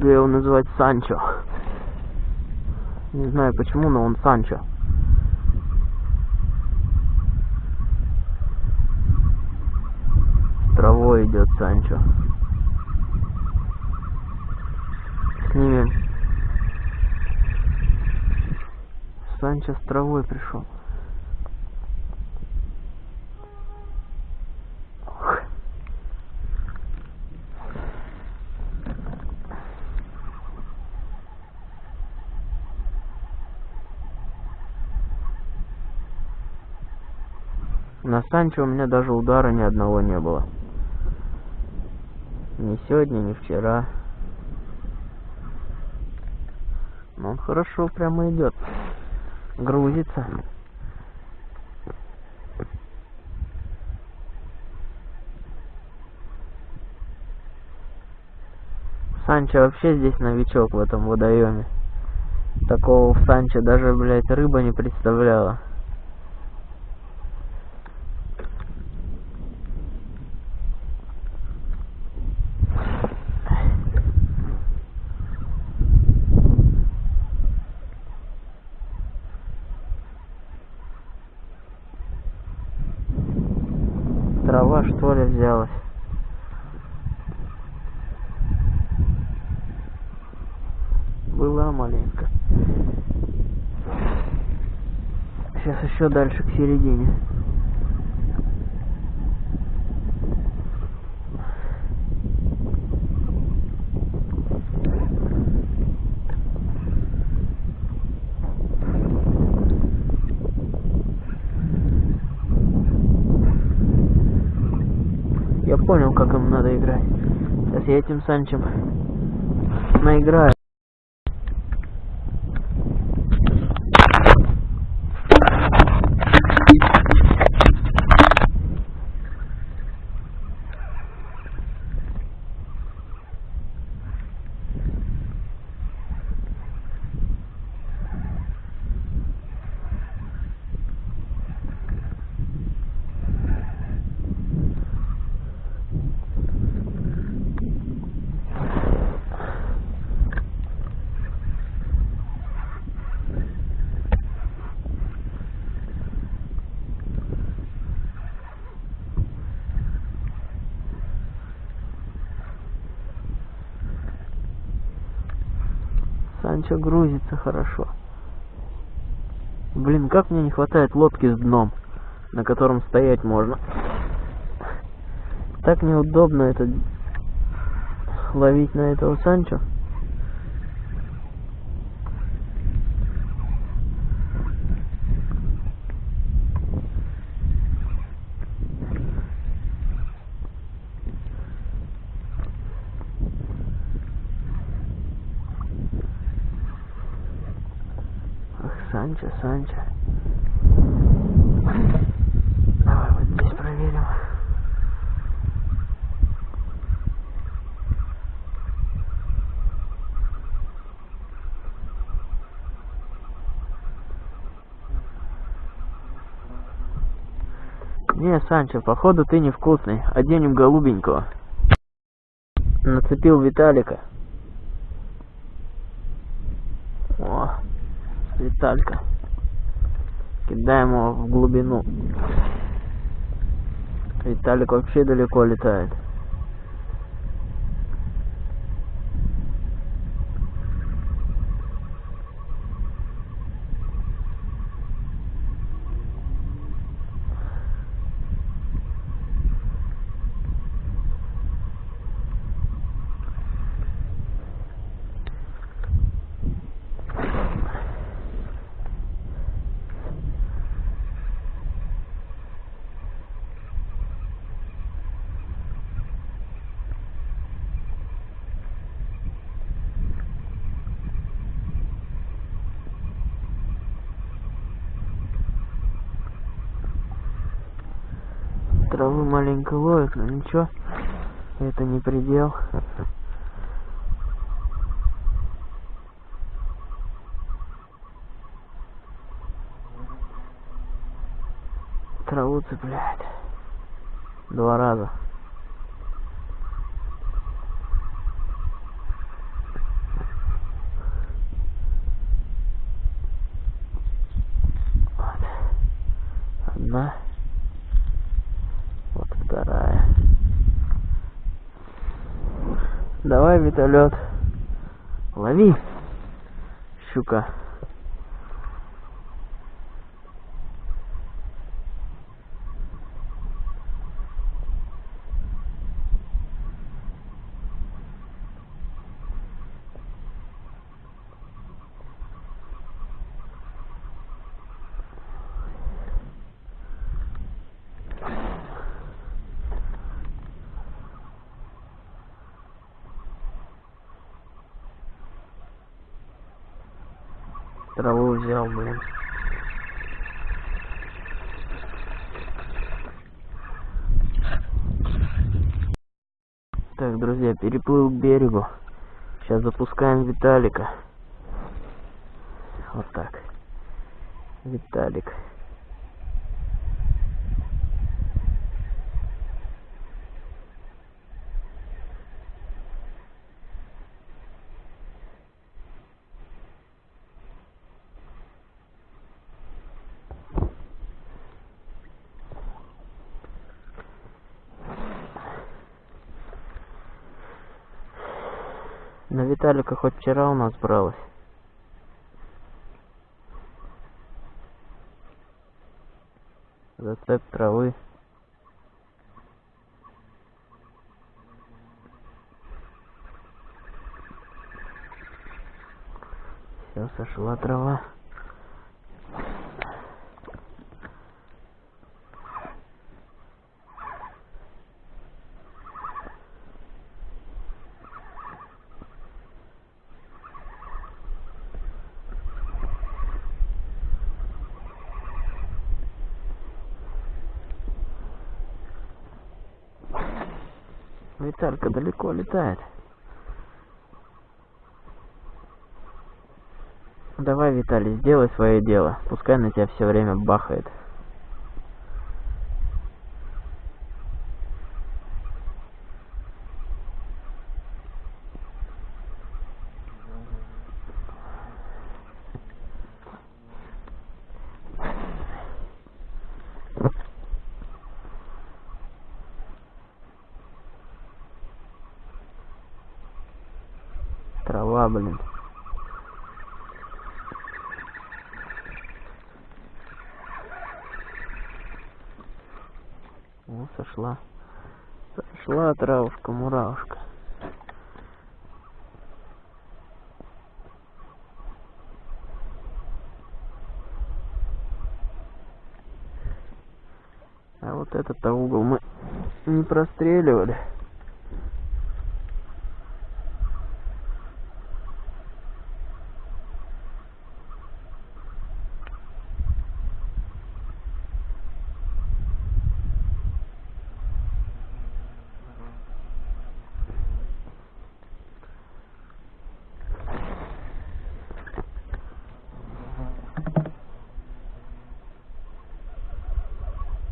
Буду я его называть Санчо. Не знаю почему, но он Санчо. С травой идет Санчо. Снимем. Санчо с травой пришел. На Санчо у меня даже удара ни одного не было. Ни сегодня, ни вчера. Но он хорошо прямо идет. Грузится. Санчо вообще здесь новичок в этом водоеме. Такого в Санчо даже, блядь, рыба не представляла. Трава что ли взялась? Была маленько. Сейчас еще дальше к середине. Я понял, как им надо играть. Сейчас я этим Санчем наиграю. Санчо грузится хорошо. Блин, как мне не хватает лодки с дном, на котором стоять можно. Так неудобно это ловить на этого Санчо. Ах, Санчо, Санчо. Давай вот здесь проверим. Не, Санчо, походу ты невкусный. Оденем голубенького. Нацепил Виталика. О, Виталька. Кидаем его в глубину. Виталик вообще далеко летает. Травы маленько ловит, но ничего. Это не предел. Траву цепляет. Два раза. одна. Вот вторая. Давай, вертолет. Лови. Щука. Траву взял, блин. Так, друзья, переплыл к берегу. Запускаем Виталика. Вот так. Виталик. На Виталика хоть вчера у нас бралось. Зацеп травы. Все, сошла трава. Виталька далеко летает. Давай, Виталий, сделай свое дело. Пускай на тебя все время бахает. Трава, блин. О, сошла. Сошла травушка, муравушка. А угол мы не простреливали.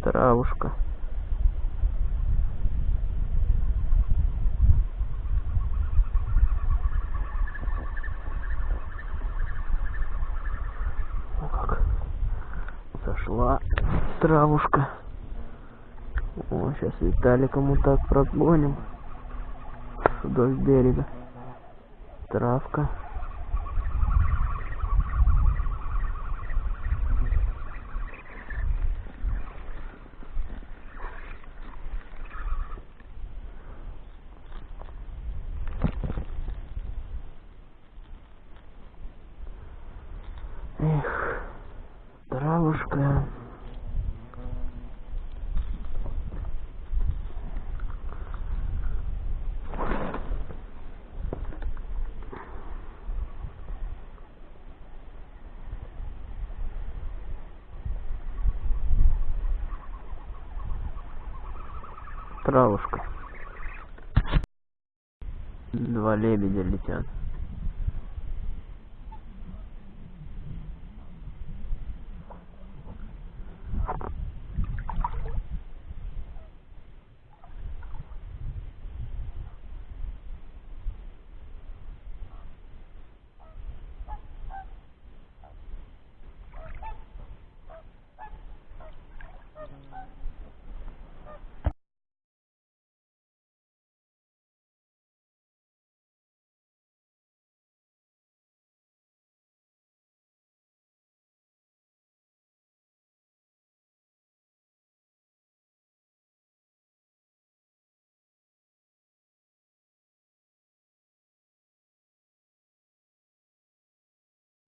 Травушка. О, как сошла травушка. О, сейчас Виталика мы так прогоним вдоль берега. Травка.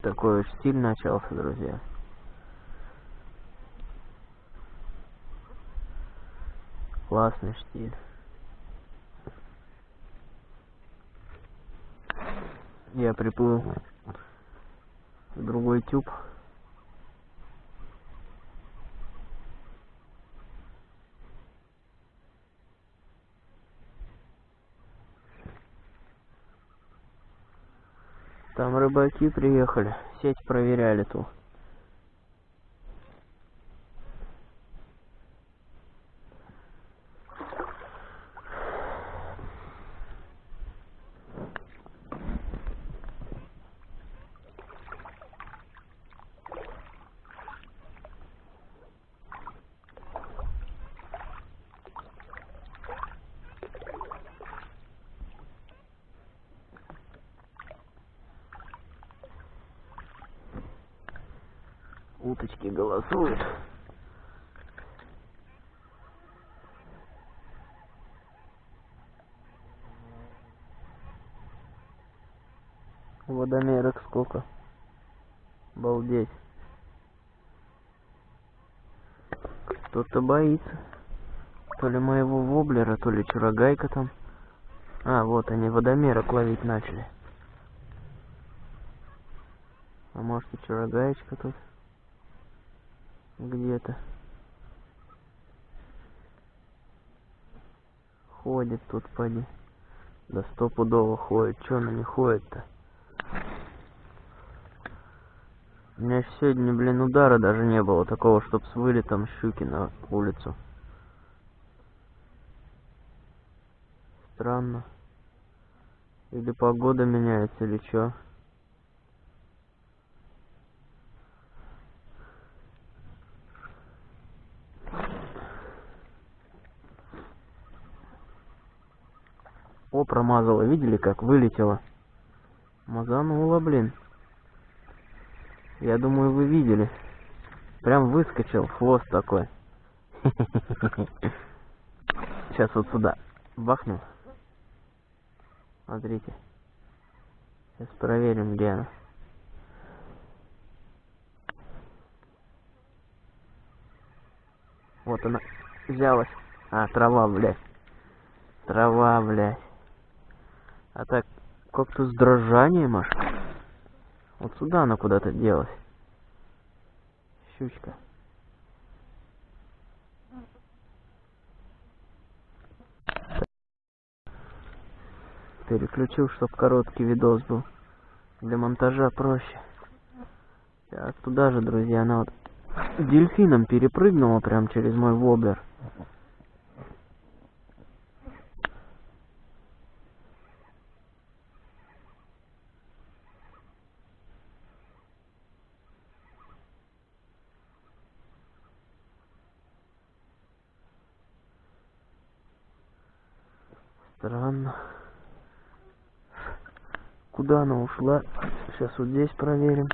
Такой уж стиль начался, друзья. Классный штиль. Я приплыл в другой тюб. Там рыбаки приехали, сеть проверяли ту. Кто-то боится. То ли моего воблера, то ли чурагайка там. А, вот они водомерок ловить начали. А может и чурагаечка тут? где-то. Ходит тут, поди. Да стопудово ходит. Чё она не ходит-то? У меня сегодня, блин, удара даже не было такого, чтоб с вылетом щуки на улицу. Странно. Или погода меняется, или чё? О, промазала. Видели, как вылетела? Мазанула, блин. Я думаю, вы видели. Прям выскочил хвост такой. Сейчас вот сюда бахну. Смотрите. Сейчас проверим, где она. Вот она взялась. А, трава, блядь. Трава, блядь. А так, как-то с дрожанием аж. Вот сюда она куда-то делась. Щучка. Переключил, чтоб короткий видос был. Для монтажа проще. Так, туда же, друзья, она вот дельфином перепрыгнула прям через мой воблер. Странно. Куда она ушла? Сейчас вот здесь проверим.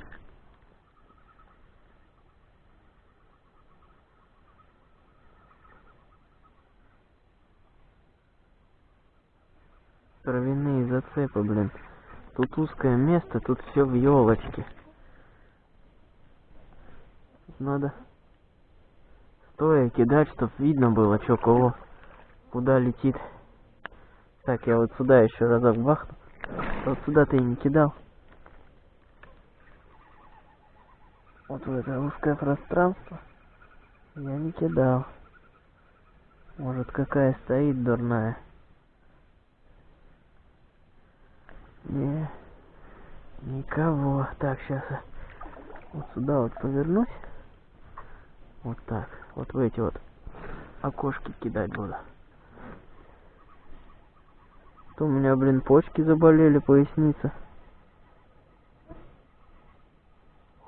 Травяные зацепы, блин. Тут узкое место, тут все в елочке. Надо стоя кидать, чтоб видно было, что кого, куда летит. Так, я вот сюда еще разок бахну. Вот сюда ты и не кидал. Вот в это узкое пространство я не кидал. Может какая стоит дурная. Не, никого. Так, сейчас я вот сюда вот повернусь. Вот так. Вот в эти вот окошки кидать буду то у меня, блин, почки заболели, поясница.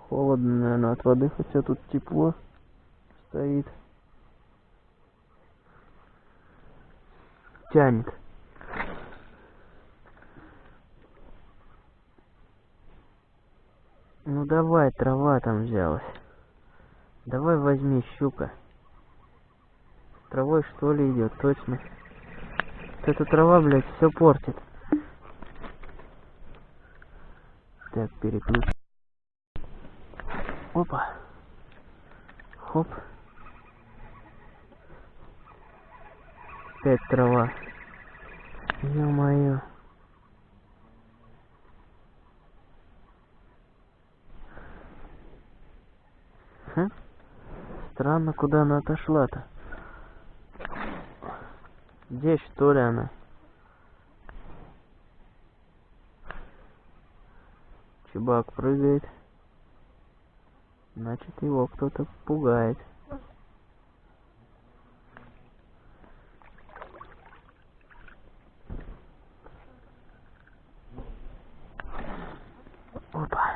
Холодно, наверное, от воды, хотя тут тепло стоит. Тянет. Ну давай, трава там взялась. Давай возьми щука. Травой что ли идет, точно. Эта трава, блядь, все портит. Так, переключим. Опа. Хоп. Опять трава. Ё-моё. Хм? Странно, куда она отошла-то. Здесь, что ли, она? Чебак прыгает. Значит, его кто-то пугает. Опа.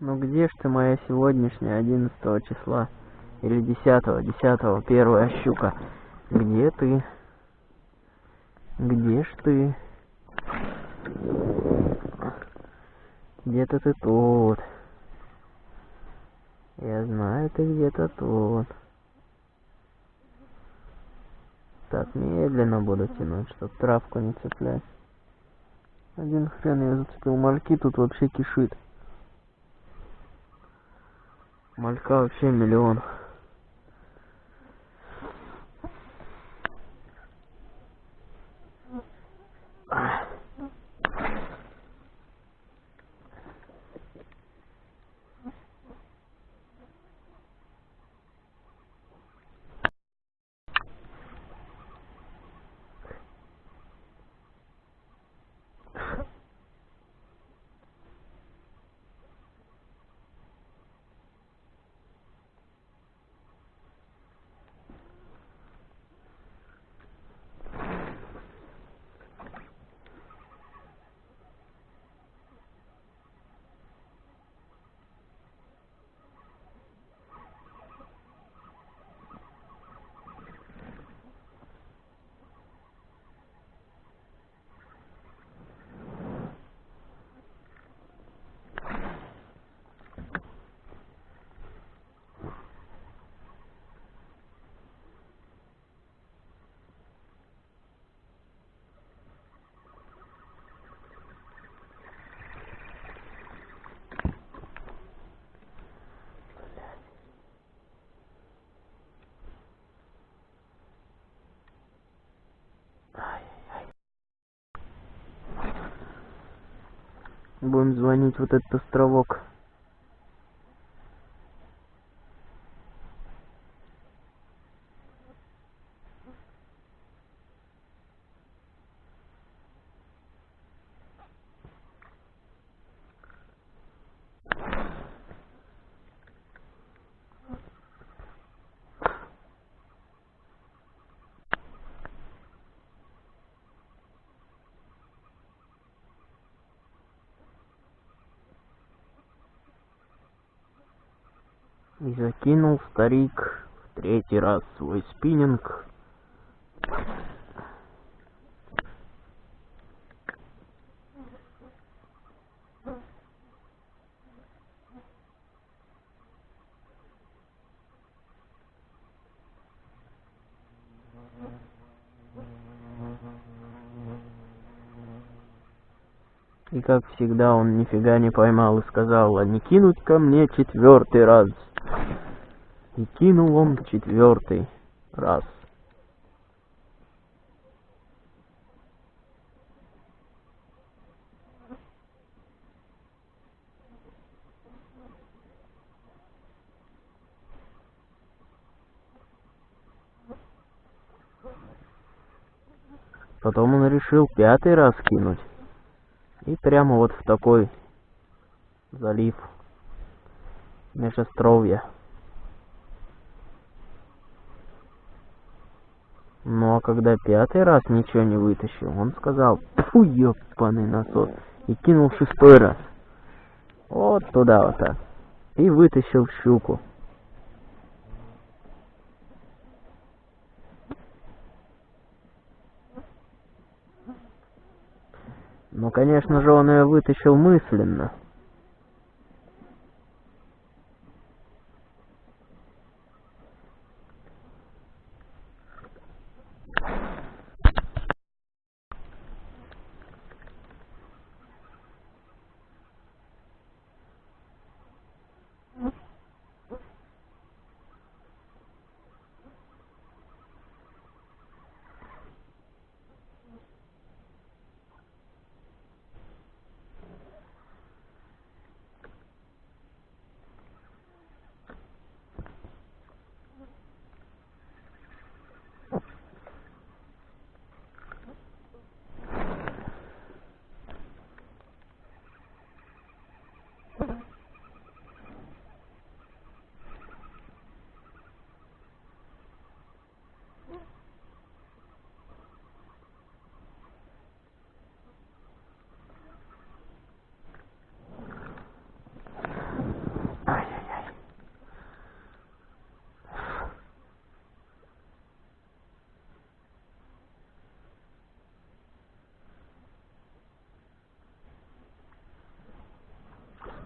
Ну где ж ты моя сегодняшняя, 11 числа? Или 10, 10, первая щука? Где ты? Где ж ты? Где-то ты тут. Я знаю, ты где-то тут. Так, медленно буду тянуть, чтоб травку не цеплять. Один хрен я зацепил. Мальки тут вообще кишит. Малька вообще миллион. Будем звонить вот этот островок. И закинул старик в третий раз свой спиннинг. И как всегда он нифига не поймал и сказал, а не кинуть ко мне четвертый раз. И кинул он четвертый раз. Потом он решил пятый раз кинуть. И прямо вот в такой залив Межестровья. Ну а когда пятый раз ничего не вытащил, он сказал, фу, ёбаный насос, и кинул шестой раз. Вот туда вот так. И вытащил щуку. Ну, конечно же, он ее вытащил мысленно.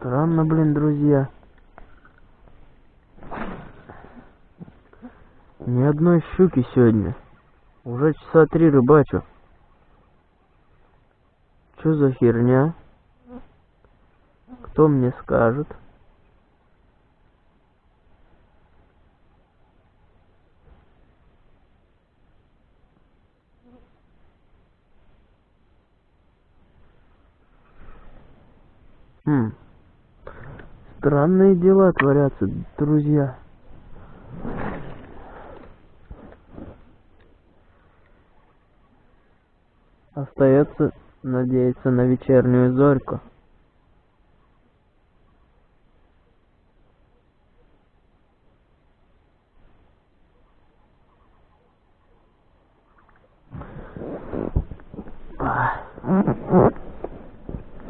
Странно, блин, друзья. Ни одной щуки сегодня. Уже часа три рыбачу. Что за херня? Кто мне скажет? Странные дела творятся, друзья. Остается надеяться на вечернюю зорьку.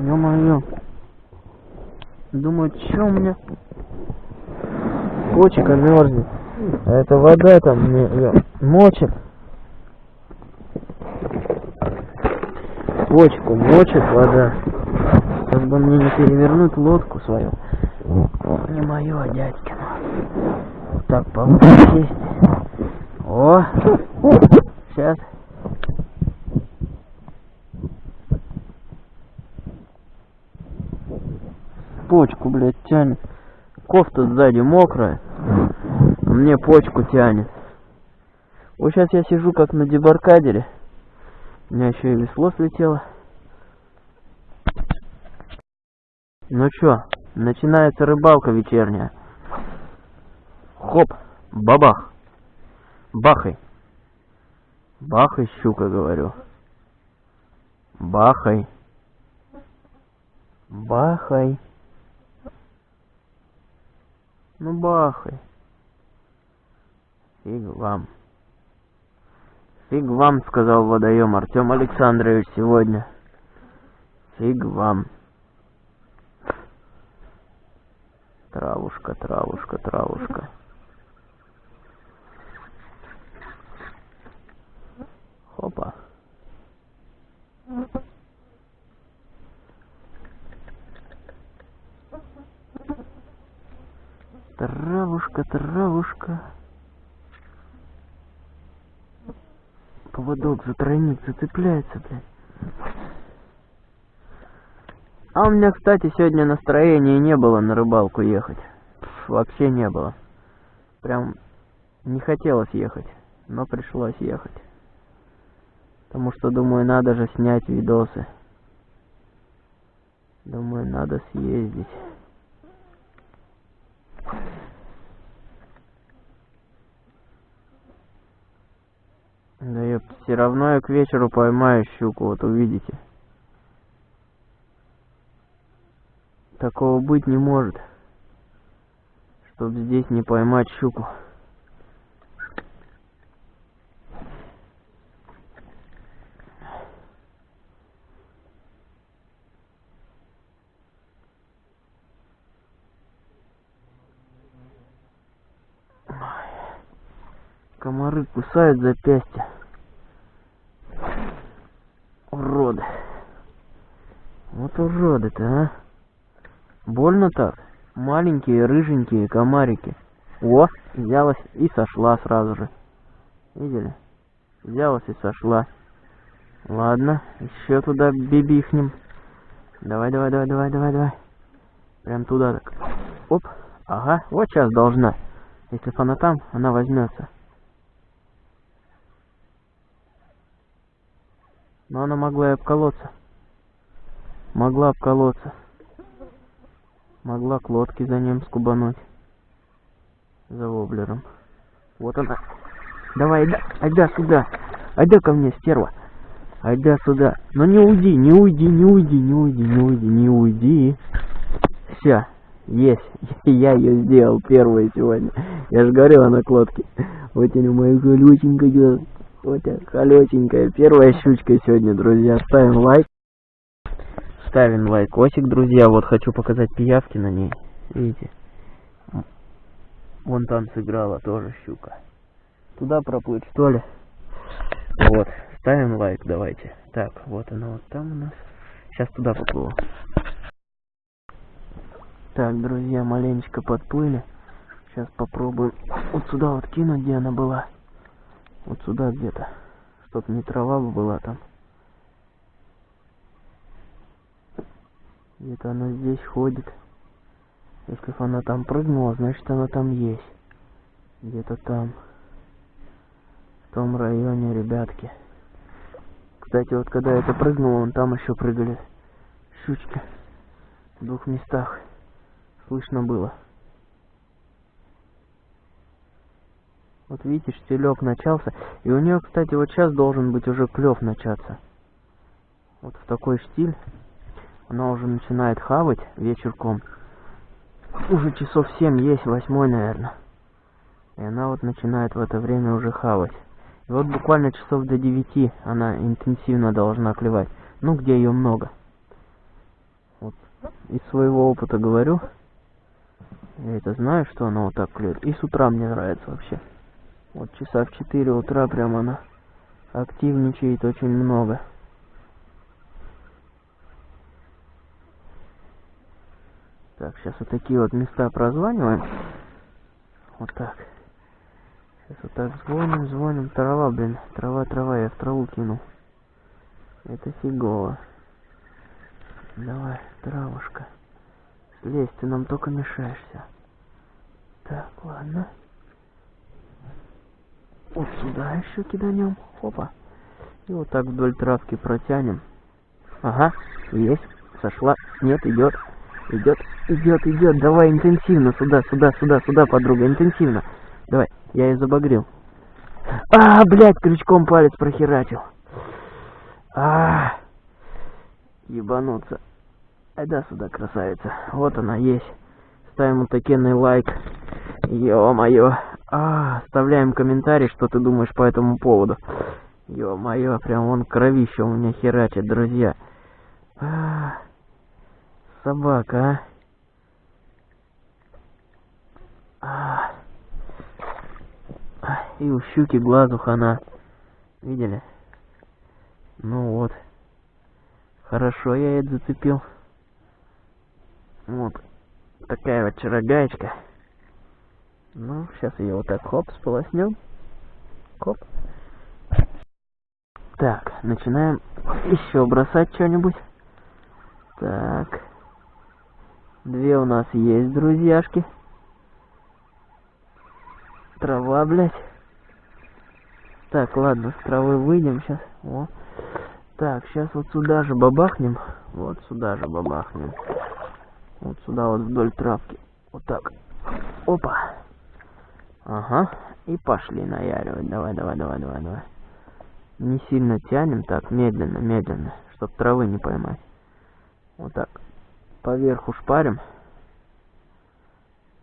Ё-моё. Думаю, чё у меня почка мерзнет. А это вода там мне мочит. Почку мочит вода. Как бы мне не перевернуть лодку свою. Не мою, а дядькину. Так получше сесть. О! Сейчас. Почку, блядь, тянет. Кофта сзади мокрая, а мне почку тянет. Вот сейчас я сижу как на дебаркадере. У меня еще и весло слетело. Ну чё, начинается рыбалка вечерняя. Хоп, бабах. Бахай. Бахай, щука, говорю. Бахай. Бахай. Ну бахай. Фиг вам. Фиг вам, сказал водоем Артем Александрович сегодня. Фиг вам. Травушка, травушка, травушка. Хопа. Травушка, травушка. Поводок за тройник зацепляется, блядь. А у меня, кстати, сегодня настроения не было на рыбалку ехать. Пф, вообще не было. Прям не хотелось ехать, но пришлось ехать. Потому что, думаю, надо же снять видосы. Думаю, надо съездить. Да ёп, все равно я к вечеру поймаю щуку, вот увидите. Такого быть не может. Чтоб здесь не поймать щуку. Комары кусают запястья. Уроды. Вот уроды-то, а. Больно так. Маленькие рыженькие комарики. О, взялась и сошла сразу же. Видели? Взялась и сошла. Ладно, еще туда бибихнем. Давай, давай, давай, давай, давай, давай. Прям туда так. Оп. Ага, вот сейчас должна. Если она там, она возьмется. Но она могла и обколоться. Могла обколоться. Могла к лодке за ним скубануть. За воблером. Вот она. Давай, айда, айда сюда. Айда ко мне, стерва. Айда сюда. Но не уйди, не уйди, не уйди, не уйди, не уйди, не уйди. Все, есть. Я ее сделал первую сегодня. Я же говорил, она к лодке. Вот она моя колюченькая. Вот колесенькая. Первая щучка сегодня, друзья. Ставим лайк. Ставим лайкосик, друзья. Вот хочу показать пиявки на ней. Видите? Вон там сыграла тоже щука. Туда проплыть, что ли? Вот. Ставим лайк, давайте. Так, вот она вот там у нас. Сейчас туда поплыву. Так, друзья, маленечко подплыли. Сейчас попробуем вот сюда вот кинуть, где она была. Вот сюда где-то. Чтоб не трава была там. Где-то она здесь ходит. Если бы она там прыгнула, значит она там есть. Где-то там. В том районе, ребятки. Кстати, вот когда это прыгнуло, вон там еще прыгали щучки. В двух местах. Слышно было. Вот видите, штилек начался. И у нее, кстати, вот сейчас должен быть уже клев начаться. Вот в такой штиль. Она уже начинает хавать вечерком. Уже часов 7 есть, восьмой, наверное. И она вот начинает в это время уже хавать. И вот буквально часов до 9 она интенсивно должна клевать. Ну, где ее много. Вот из своего опыта говорю. Я это знаю, что она вот так клюет. И с утра мне нравится вообще. Вот часа в 4 утра прям она активничает очень много. Так, сейчас вот такие вот места прозваниваем. Вот так. Сейчас вот так звоним, звоним. Трава, блин. Трава, трава. Я в траву кину. Это фигово. Давай, травушка. Слезь, ты нам только мешаешься. Так, ладно. Вот сюда еще киданем. Опа. И вот так вдоль травки протянем. Ага, есть. Сошла. Нет, идет. Идет, идет, идет. Давай интенсивно. Сюда, сюда, сюда, сюда, подруга. Интенсивно. Давай. Я ее забагрил. А, блядь, крючком палец прохерачил. А, ебануться. Айда сюда, красавица. Вот она есть. Ставим вот такенный лайк. Ё-моё. А, оставляем комментарий, что ты думаешь по этому поводу. Ё-моё, прям вон кровище у меня херачит, друзья. А, собака, а. а. И у щуки глазу хана. Видели? Ну вот. Хорошо я это зацепил. Вот. Такая вот чарогаечка. Ну, сейчас ее вот так хоп, сполоснем. Хоп. Так, начинаем еще бросать что-нибудь. Так. Две у нас есть, друзьяшки. Трава, блядь. Так, ладно, с травы выйдем сейчас. О. Так, сейчас вот сюда же бабахнем. Вот сюда же бабахнем. Вот сюда вот вдоль травки. Вот так. Опа. Ага. И пошли наяривать. Давай, давай, давай, давай, давай. Не сильно тянем, так, медленно, медленно, чтоб травы не поймать. Вот так. Поверху шпарим.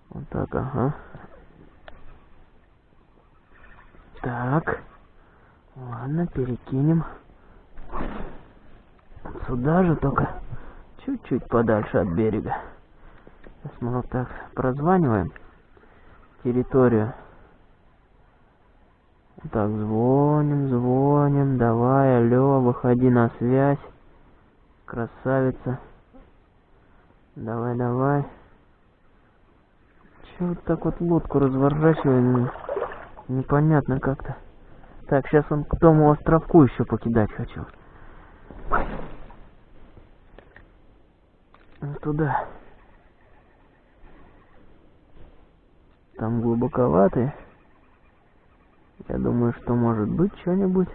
Вот так, ага. Так. Ладно, перекинем. Сюда же только чуть-чуть подальше от берега. Сейчас мы вот так прозваниваем территорию. Так, звоним, звоним. Давай, алло, выходи на связь. Красавица. Давай, давай. Че вот так вот лодку разворачиваем? Непонятно как-то. Так, сейчас он к тому островку еще покидать хочу. Туда. Там глубоковатый. Я думаю, что может быть что-нибудь.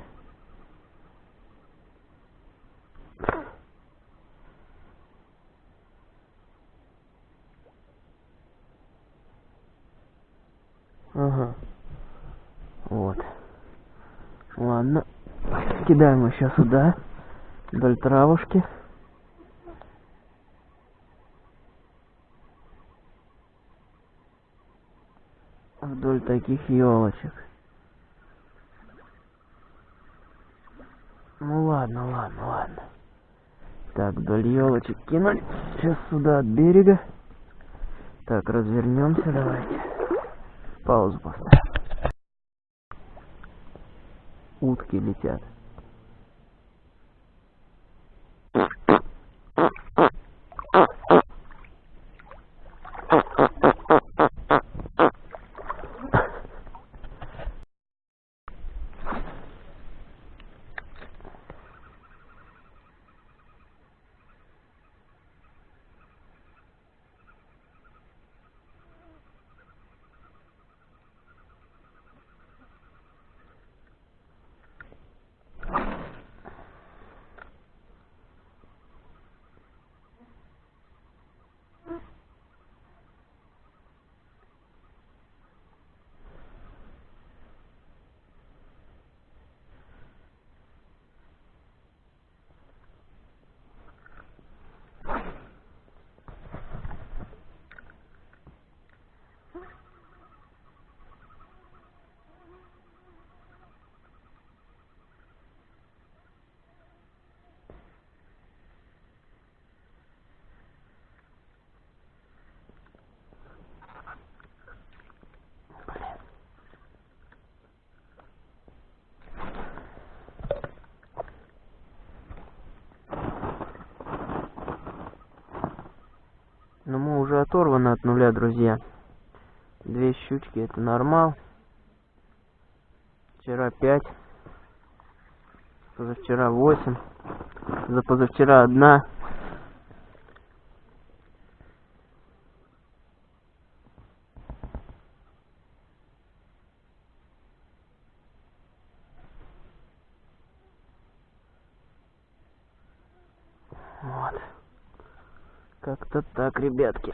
Ага. Вот. Ладно. Кидаем еще сюда. Вдоль травушки. Вдоль таких елочек. Ну ладно, ладно, ладно. Так, вдоль елочек кинули. Сейчас сюда от берега. Так, развернемся, давайте. Паузу поставим. Утки летят. Оторваны от нуля, друзья. Две щучки это нормал. Вчера пять. Позавчера восемь. За позавчера одна. Вот. Как-то так, ребятки.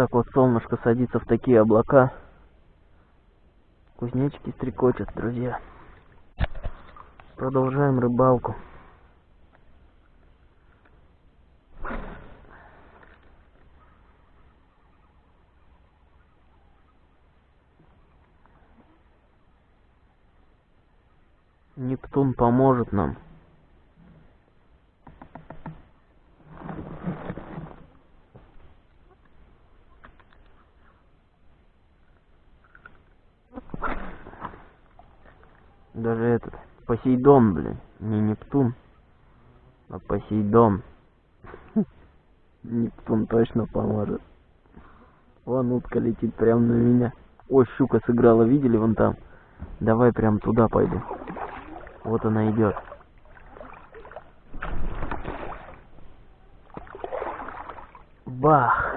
Так вот солнышко садится в такие облака. Кузнечики стрекочут, друзья. Продолжаем рыбалку. Нептун поможет нам. Даже этот Посейдон, блин. Не Нептун, а Посейдон. Нептун точно поможет. Вон утка летит прямо на меня. Ой, щука сыграла, видели вон там? Давай прям туда пойду. Вот она идет. Бах!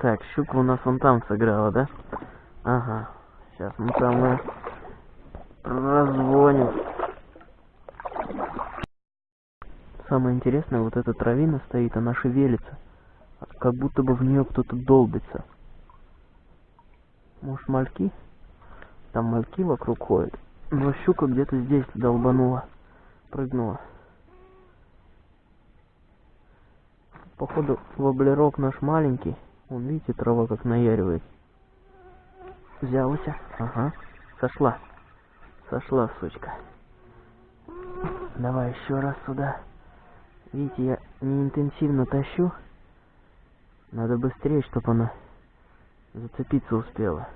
Так, щука у нас вон там сыграла, да? Ага. Сейчас мы там и раззвоним. Самое интересное, вот эта травина стоит, она шевелится. Как будто бы в нее кто-то долбится. Может мальки? Там мальки вокруг ходят. Но щука где-то здесь долбанула. Прыгнула. Походу воблерок наш маленький. Он, видите, трава как наяривает. Взялась. Ага. Сошла. Сошла, сучка. Давай еще раз сюда. Видите, я не интенсивно тащу. Надо быстрее, чтобы она зацепиться успела.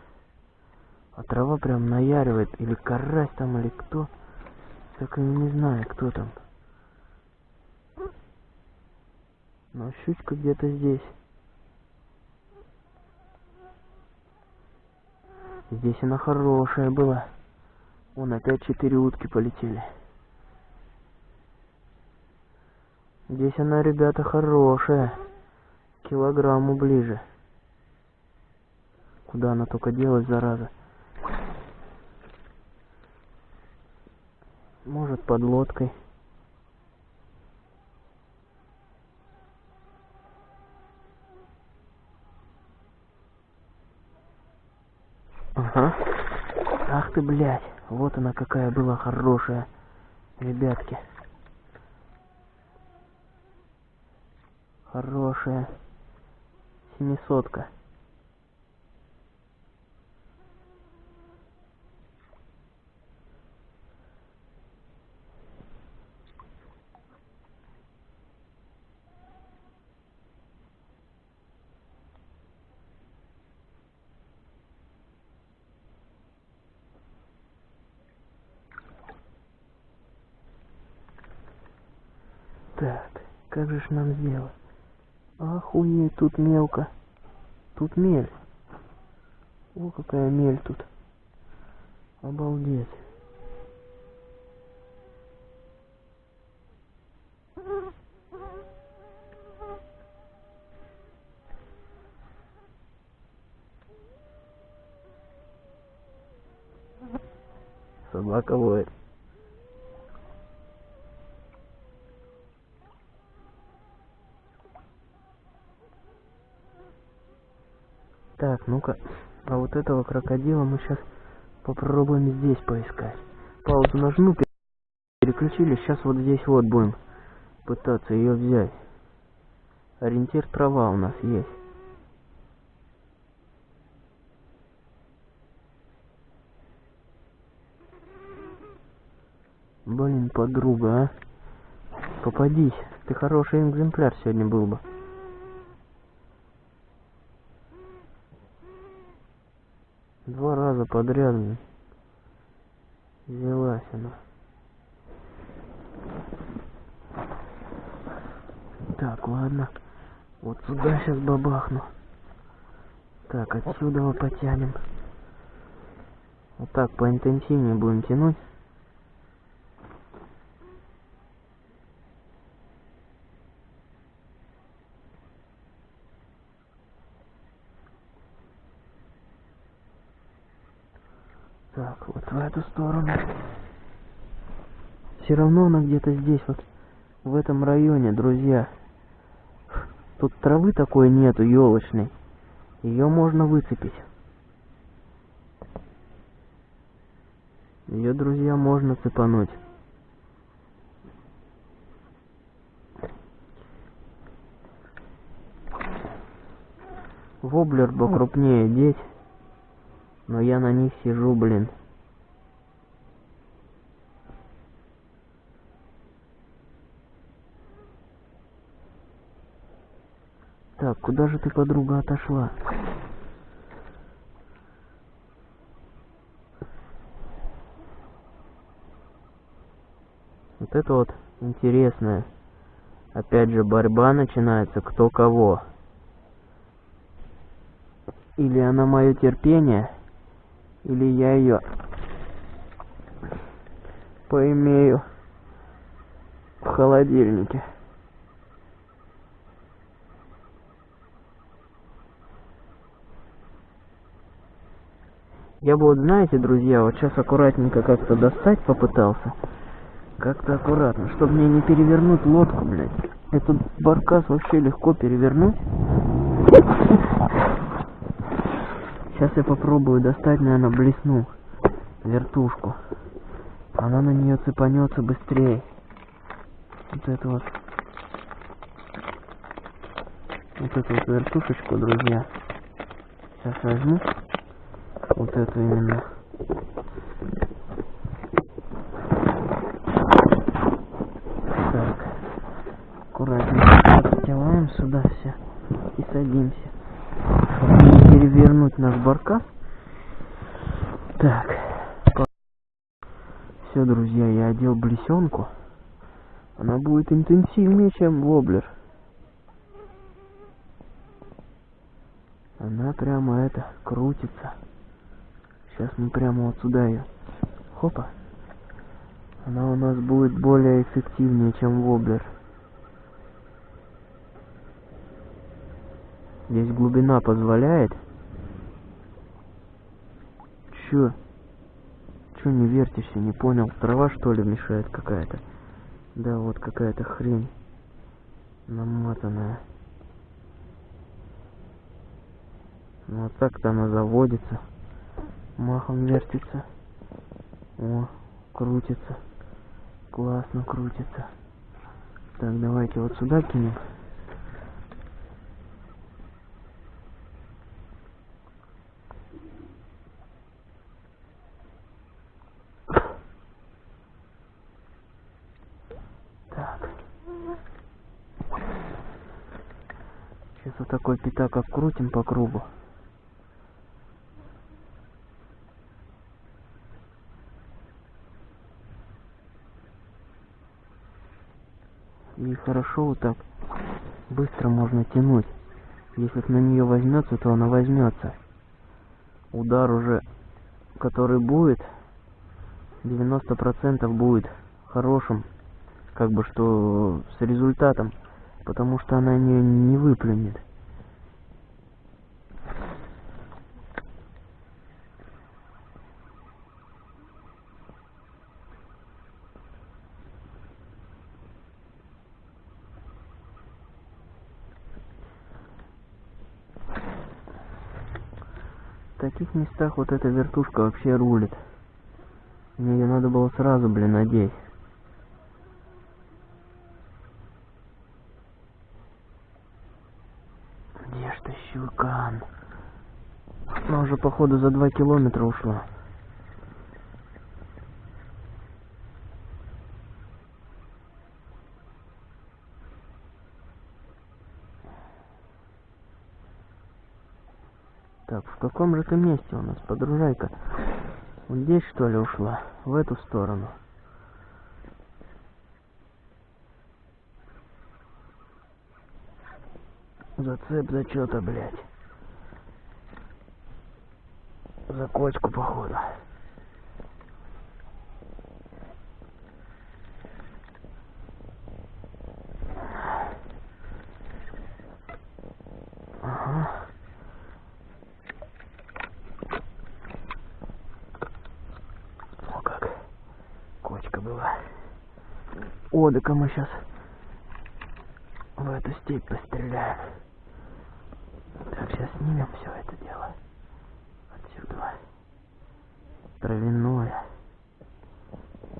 А трава прям наяривает. Или карась там, или кто. Так и не знаю, кто там. Но щучка где-то здесь. Здесь она хорошая была. Вон опять четыре утки полетели. Здесь она, ребята, хорошая. Килограмму ближе. Куда она только делась, зараза? Может, под лодкой. Ага. Ах ты, блядь. Вот она какая была хорошая. Ребятки. Хорошая. Семисотка. прикажешь нам сделать? Охуеть, тут мелко. Тут мель. О, какая мель тут. Обалдеть. Собака воет. Так, ну-ка. А вот этого крокодила мы сейчас попробуем здесь поискать. Паузу нажму, переключили. Сейчас вот здесь вот будем пытаться ее взять. Ориентир трава у нас есть. Блин, подруга, а. Попадись. Ты хороший экземпляр сегодня был бы. Два раза подряд взялась она. Так, ладно. Вот сюда сейчас бабахну. Так, отсюда мы потянем. Вот так поинтенсивнее будем тянуть. Так, вот в эту сторону. Все равно она где-то здесь, вот в этом районе, друзья. Тут травы такой нету, елочной. Ее можно выцепить. Ее, друзья, можно цепануть. Воблер бы крупнее деть. Но я на них сижу, блин. Так, куда же ты, подруга, отошла? Вот это вот интересная. Опять же, борьба начинается кто кого. Или она мое терпение, или я ее поимею в холодильнике. Я бы вот, знаете, друзья, вот сейчас аккуратненько как-то достать попытался. Как-то аккуратно, чтобы мне не перевернуть лодку, блядь. Этот баркас вообще легко перевернуть. Сейчас я попробую достать, наверное, блесну вертушку. Она на нее цепанется быстрее. Вот это вот. Вот эту вот вертушечку, друзья. Сейчас возьму. Вот эту именно. Так. Аккуратненько подтеваем сюда все. И садимся перевернуть наш баркас. Так. Все, друзья, я одел блесенку. Она будет интенсивнее, чем воблер. Она прямо это, крутится. Сейчас мы прямо вот сюда ее. Хопа. Она у нас будет более эффективнее, чем воблер. Здесь глубина позволяет. Чё? Чё не вертишься, не понял? Трава что ли мешает какая-то? Да, вот какая-то хрень. Намотанная. Ну вот так-то она заводится. Махом вертится. О, крутится. Классно крутится. Так, давайте вот сюда кинем. Сейчас вот такой пятак обкрутим по кругу. И хорошо вот так быстро можно тянуть. Если на нее возьмется, то она возьмется. Удар уже, который будет, 90% будет хорошим, как бы что с результатом потому что она не, не выплюнет. Таких местах вот эта вертушка вообще рулит. Мне ее надо было сразу, блин, надеть. Где ж ты, щукан? Она уже, походу, за два километра ушла. Так, в каком же ты месте у нас, подружайка? Вот здесь, что ли, ушла? В эту сторону. Зацеп за что-то, блядь. За кочку, походу. Ага. О, как кочка была. О, да мы сейчас в эту степь постреляем. Так, сейчас снимем все это дело. Отсюда. Травяное.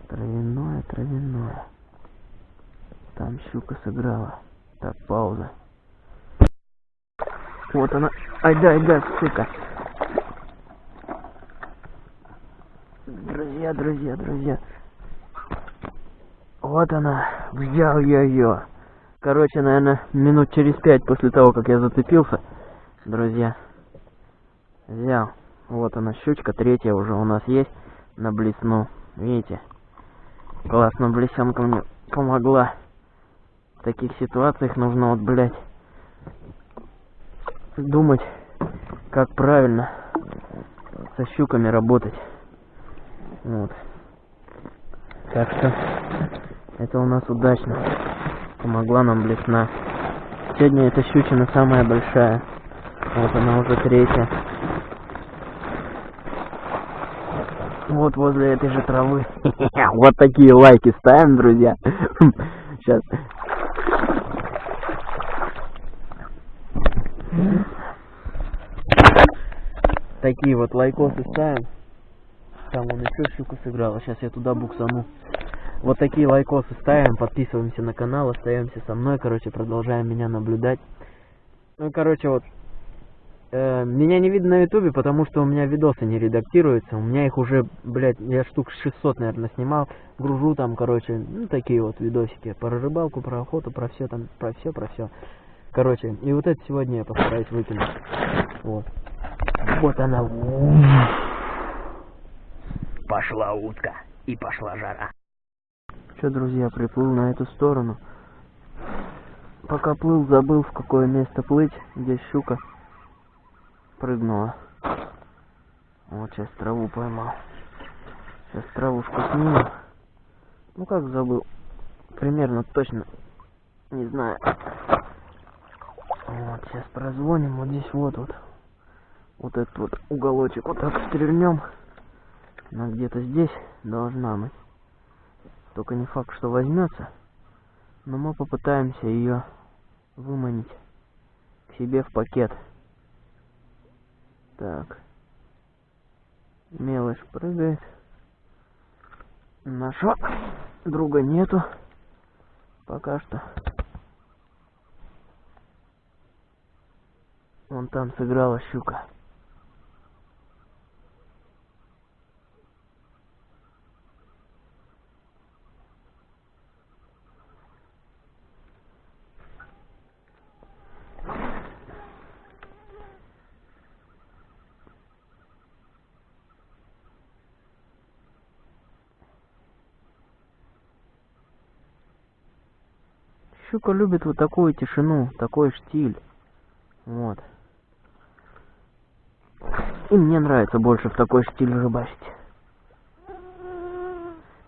Травяное, травяное. Там щука сыграла. Так, пауза. Вот она. Ай да, ай да, сука. Друзья, друзья, друзья. Вот она. Взял я ее. Короче, наверное, минут через пять после того, как я зацепился, друзья, взял. Вот она, щучка, третья уже у нас есть на блесну. Видите? Классно, блесенка мне помогла. В таких ситуациях нужно вот, блядь, думать, как правильно со щуками работать. Вот. Так что это у нас удачно. Помогла нам блесна. Сегодня эта щучина самая большая. Вот она уже третья. Вот возле этой же травы. Вот такие лайки ставим, друзья. Сейчас. Такие вот лайкосы ставим. Там он еще щуку сыграла. Сейчас я туда буксану. Вот такие лайкосы ставим, подписываемся на канал, остаемся со мной, короче, продолжаем меня наблюдать. Ну, короче, вот, э, меня не видно на ютубе, потому что у меня видосы не редактируются, у меня их уже, блядь, я штук 600, наверное, снимал, гружу там, короче, ну, такие вот видосики, про рыбалку, про охоту, про все там, про все, про все. Короче, и вот это сегодня я постараюсь выкинуть. Вот. Вот она. Пошла утка и пошла жара. Что, друзья, приплыл на эту сторону. Пока плыл, забыл, в какое место плыть, где щука прыгнула. Вот сейчас траву поймал. Сейчас травушку сниму. Ну как забыл? Примерно точно. Не знаю. Вот, сейчас прозвоним. Вот здесь вот вот. Вот этот вот уголочек вот так стрельнем. Она где-то здесь должна быть. Только не факт, что возьмется. Но мы попытаемся ее выманить к себе в пакет. Так. Мелочь прыгает. Нашего друга нету. Пока что. Вон там сыграла щука. Щука любит вот такую тишину, такой штиль. Вот. И мне нравится больше в такой штиль рыбачить.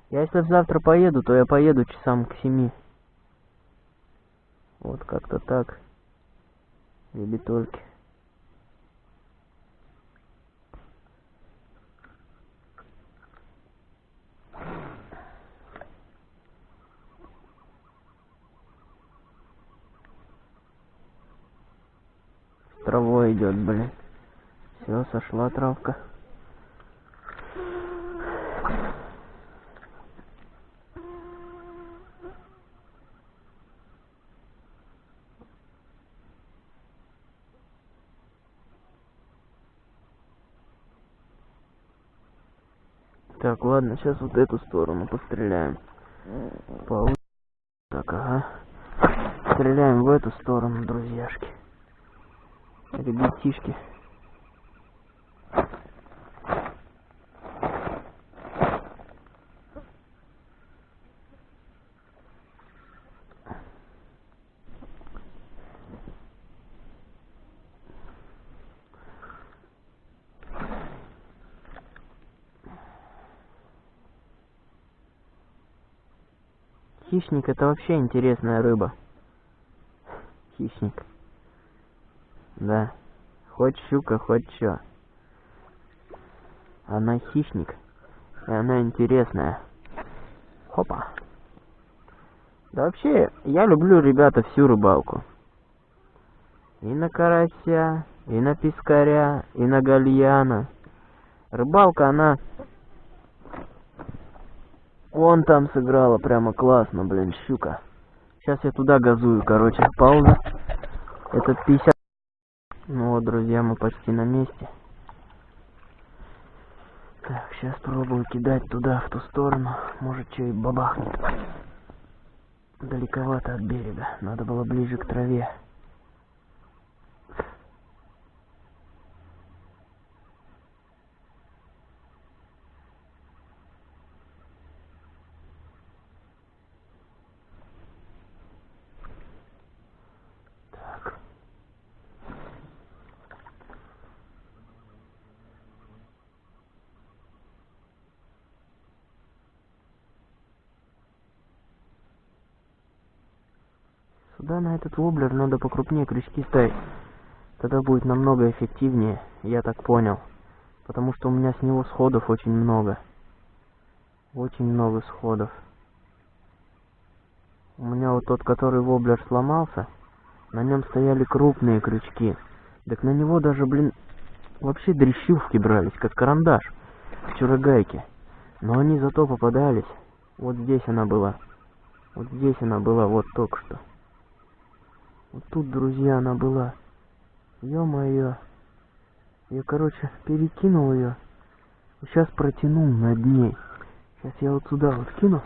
Я если завтра поеду, то я поеду часам к семи. Вот как-то так. Ребятульки. Идет, блин. Все, сошла травка. Так, ладно, сейчас вот эту сторону постреляем. Получ- Так, ага. Стреляем в эту сторону, друзьяшки. Ребятишки. Хищник это вообще интересная рыба. Хищник. Да. Хоть щука, хоть чё. Она хищник. И она интересная. Хопа. Да вообще, я люблю, ребята, всю рыбалку. И на карася, и на пескаря, и на гальяна. Рыбалка, она... Вон там сыграла прямо классно, блин, щука. Сейчас я туда газую, короче, пауза. Это 50... Вот, друзья, мы почти на месте. Так, сейчас пробую кидать туда, в ту сторону. Может, что и бабахнет. Далековато от берега. Надо было ближе к траве. Так. Сюда на этот воблер надо покрупнее крючки ставить. Тогда будет намного эффективнее, я так понял. Потому что у меня с него сходов очень много. Очень много сходов. У меня вот тот, который воблер сломался, на нем стояли крупные крючки. Так на него даже, блин, вообще дрещивки брались, как карандаш в чурогайке. Но они зато попадались. Вот здесь она была. Вот здесь она была, вот только что. Вот тут, друзья, она была. Ё-моё. Я, короче, перекинул ее. Сейчас протянул над ней. Сейчас я вот сюда вот кину.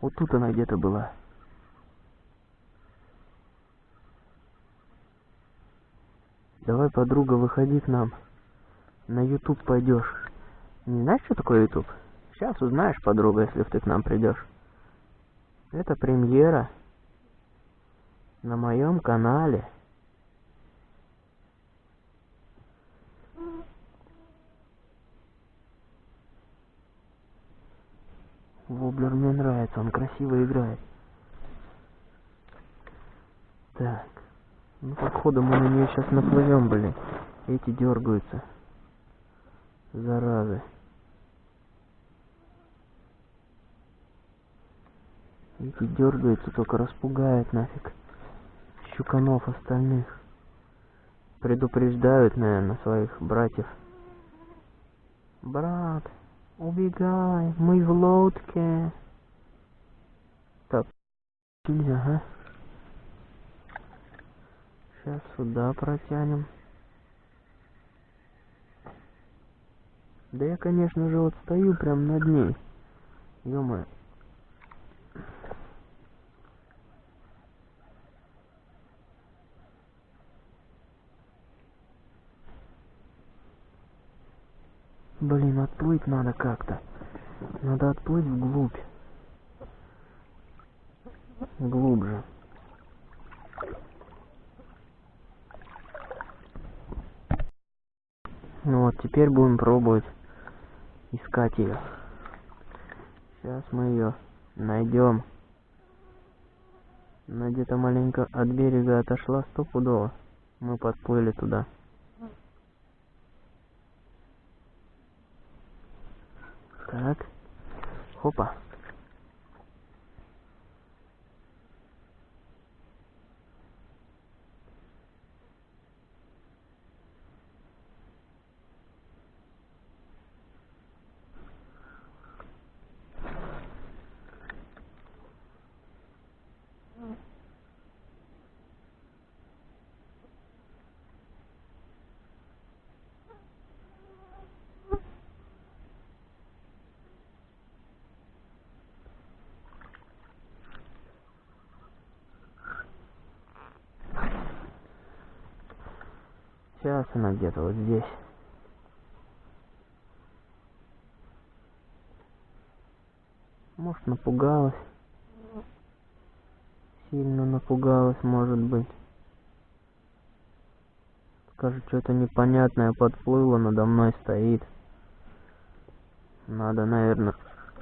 Вот тут она где-то была. Давай, подруга, выходи к нам. На YouTube пойдешь. Не знаешь, что такое YouTube? Сейчас узнаешь, подруга, если ты к нам придешь. Это премьера на моем канале. Воблер мне нравится, он красиво играет. Так. Ну, походу мы на нее сейчас наплывем, блин. Эти дергаются. Заразы. Эти дергаются, только распугают нафиг. Щуканов остальных. Предупреждают, наверное, своих братьев. Брат, убегай, мы в лодке. Так, нельзя, а? Сейчас сюда протянем. Да я, конечно же, вот стою прям над ней. ё Блин, отплыть надо как-то. Надо отплыть вглубь. Глубже. Ну вот, теперь будем пробовать искать ее. Сейчас мы ее найдем. Она где-то маленько от берега отошла стопудово. Мы подплыли туда. Так. Хопа. Сейчас она где-то вот здесь. Может напугалась. Сильно напугалась, может быть. Скажет, что-то непонятное подплыло, надо мной стоит. Надо, наверное,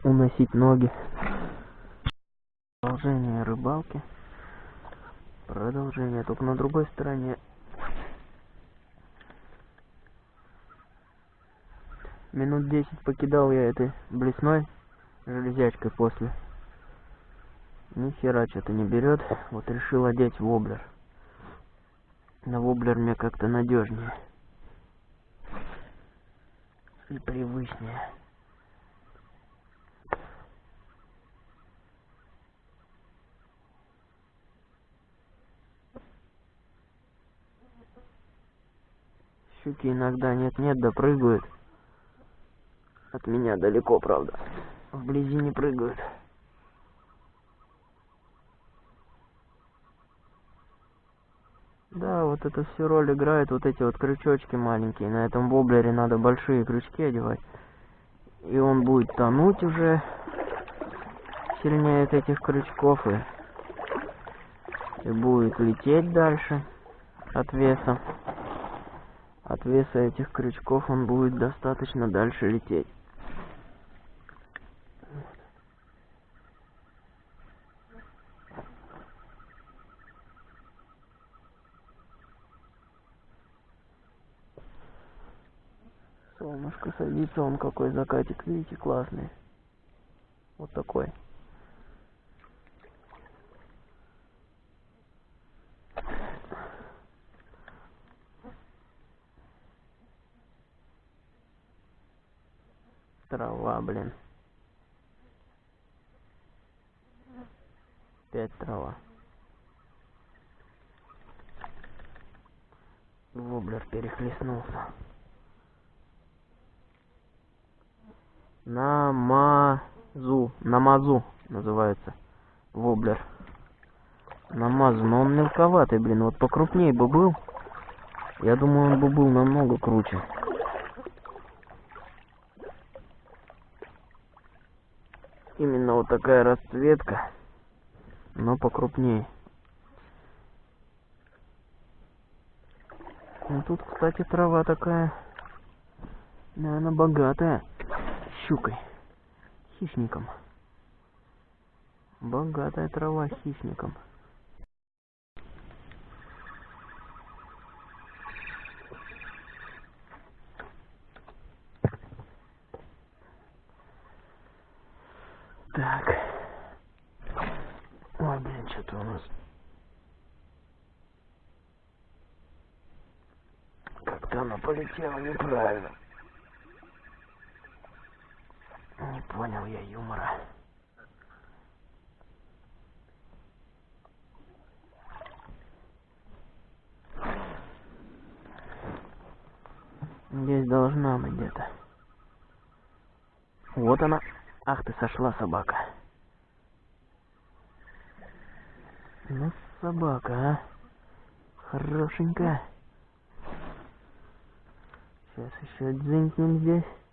уносить ноги. Продолжение рыбалки. Продолжение, только на другой стороне. Минут десять покидал я этой блесной железячкой после. Ни хера что-то не берет. Вот решил одеть воблер. На воблер мне как-то надежнее. И привычнее. Щуки иногда нет-нет, да прыгают. От меня далеко, правда. Вблизи не прыгают. Да, вот это все роль играет, вот эти вот крючочки маленькие. На этом воблере надо большие крючки одевать. И он будет тонуть уже сильнее от этих крючков и, и будет лететь дальше от веса. От веса этих крючков он будет достаточно дальше лететь. Солнышко садится, он какой закатик, видите, классный. Вот такой. Трава, блин. Опять трава. Воблер перехлестнулся. Намазу. Намазу называется. Воблер. Намазу. Но он мелковатый, блин. Вот покрупнее бы был. Я думаю, он бы был намного круче. Именно вот такая расцветка, но покрупнее. Ну тут, кстати, трава такая, наверное, богатая щукой, хищником. Богатая трава хищником. Так. Ой, блин, что-то у нас... Как-то оно полетело неправильно. Не понял я юмора. Здесь должна быть где-то. Вот она. Ах ты сошла, собака. Ну, собака, а. Хорошенькая. Сейчас еще дзынькнем здесь.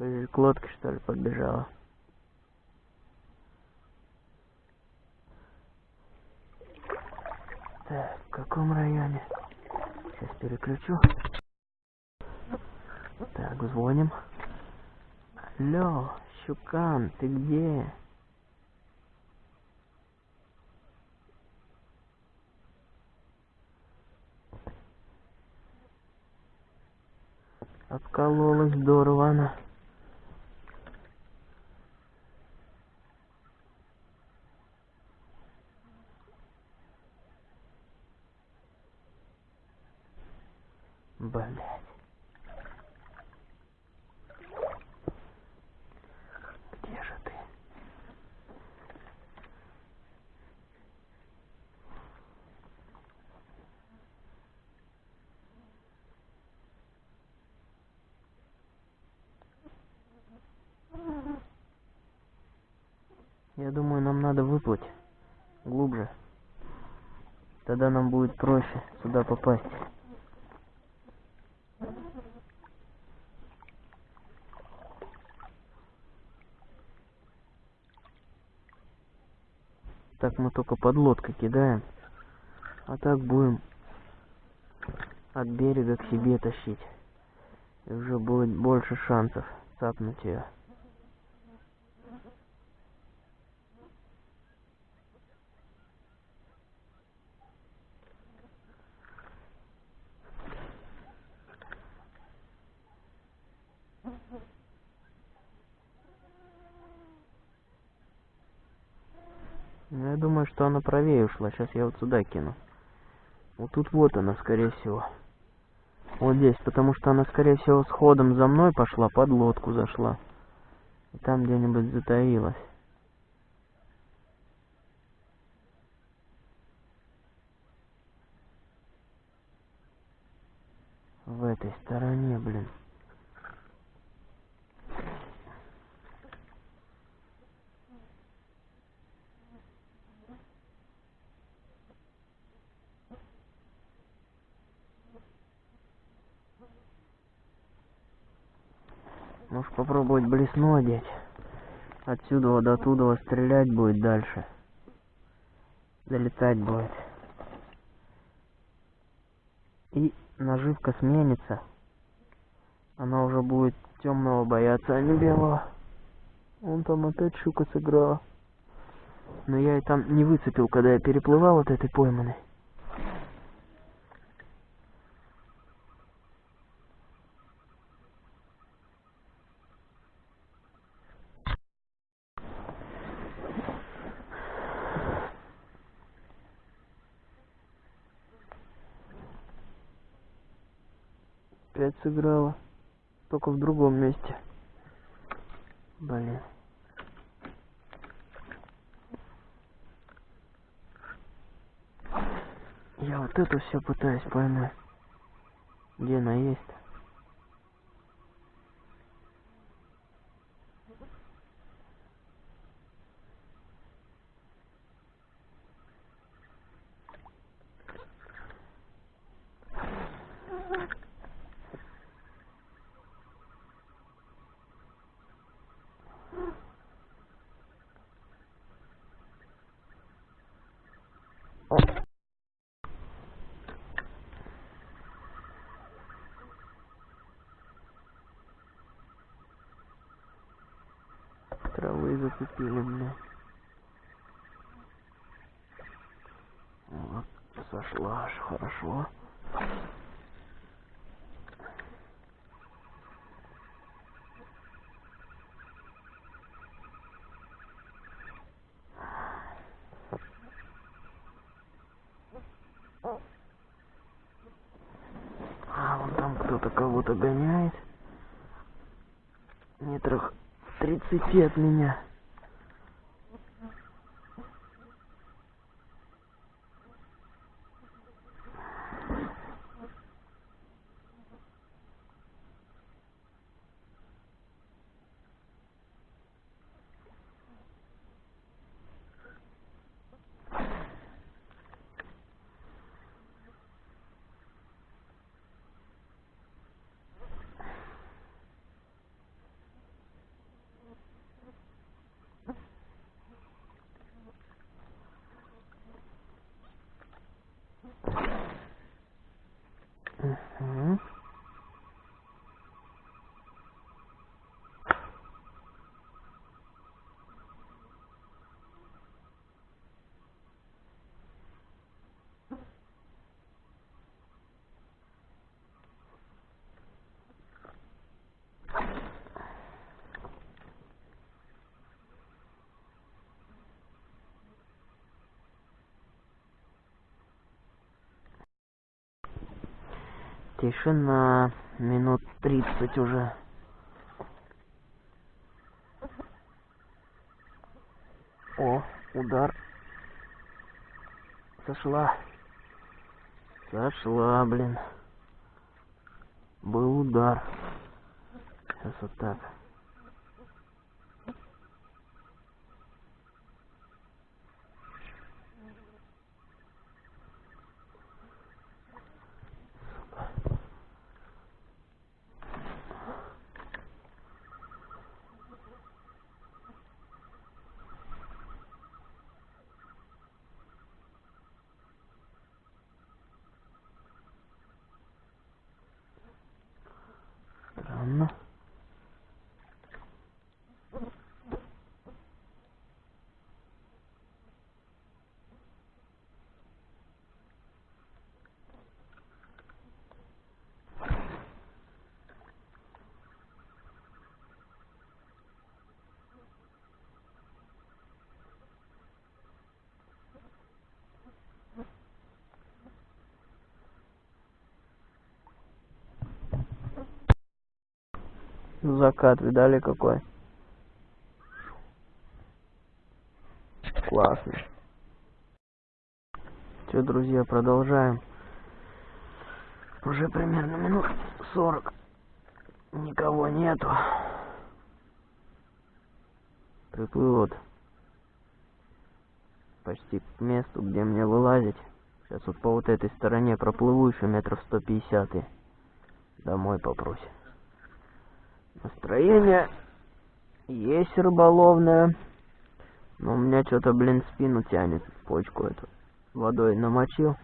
К лодке, что ли, подбежала? Так, в каком районе? Сейчас переключу. Так, звоним. Алло, Щукан, ты где? Откололась здорово она. Блять. Где же ты? Я думаю, нам надо выплыть глубже. Тогда нам будет проще сюда попасть. Так мы только под лодкой кидаем. А так будем от берега к себе тащить. И уже будет больше шансов цапнуть ее. Ну, я думаю, что она правее ушла. Сейчас я вот сюда кину. Вот тут вот она, скорее всего. Вот здесь, потому что она, скорее всего, с ходом за мной пошла, под лодку зашла. И там где-нибудь затаилась. В этой стороне, блин. Может попробовать блесну одеть. Отсюда до туда стрелять будет дальше. Залетать будет. И наживка сменится. Она уже будет темного бояться, а не белого. Он там опять щука сыграла. Но я и там не выцепил, когда я переплывал от этой пойманной. Опять сыграла. Только в другом месте. Блин. Я вот эту все пытаюсь поймать. Где она есть? Травы зацепили, бля. Вот, сошла аж хорошо. А, вон там кто-то кого-то гоняет. Метрах тридцати от меня. Тишина. Минут тридцать уже. О, удар. Сошла. Сошла, блин. Был удар. Сейчас вот так. Закат, видали какой? Классно. Че, друзья, продолжаем. Уже примерно минут сорок. Никого нету. Приплыл вот почти к месту, где мне вылазить. Сейчас вот по вот этой стороне проплыву еще метров 150 и домой попросим. Настроение есть рыболовное. Но у меня что-то, блин, спину тянет, почку эту. Водой намочил.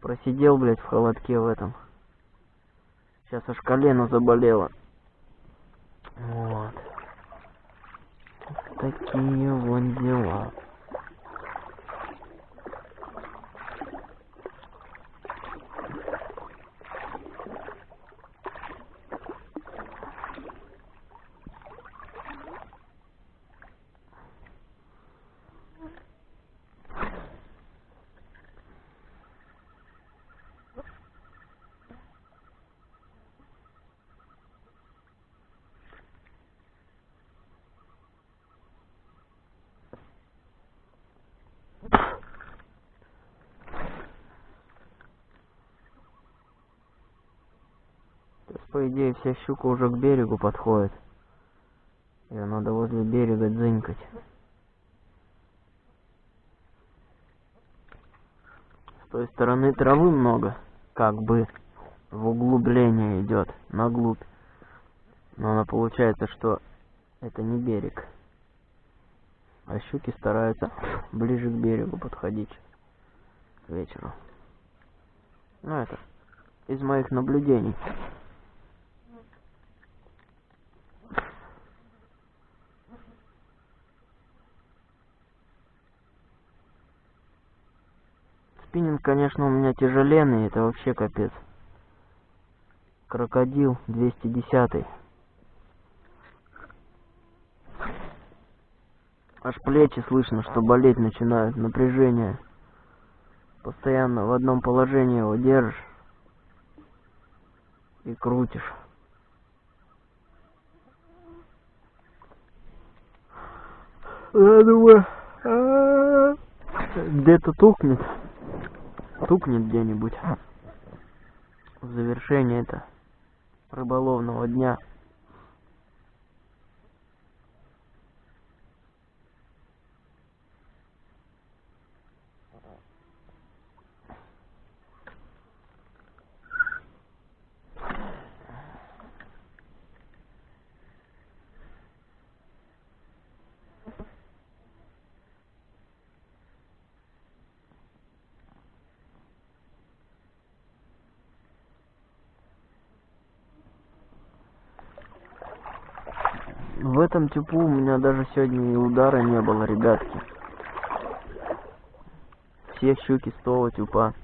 Просидел, блядь, в холодке в этом. Сейчас аж колено заболело. Вот. Такие вон дела. По идее, вся щука уже к берегу подходит. Ее надо возле берега дзынькать. С той стороны травы много, как бы в углубление идет, на глубь. Но она получается, что это не берег. А щуки стараются ближе к берегу подходить к вечеру. Ну это из моих наблюдений. Спиннинг, конечно, у меня тяжеленный, это вообще капец. Крокодил 210. Аж плечи слышно, что болеть начинают, напряжение. Постоянно в одном положении его держишь и крутишь. Я думаю, где-то тухнет стукнет где-нибудь в завершение это рыболовного дня. В этом типу у меня даже сегодня и удара не было, ребятки. Все щуки с того тюпа.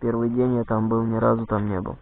Первый день я там был, ни разу там не был.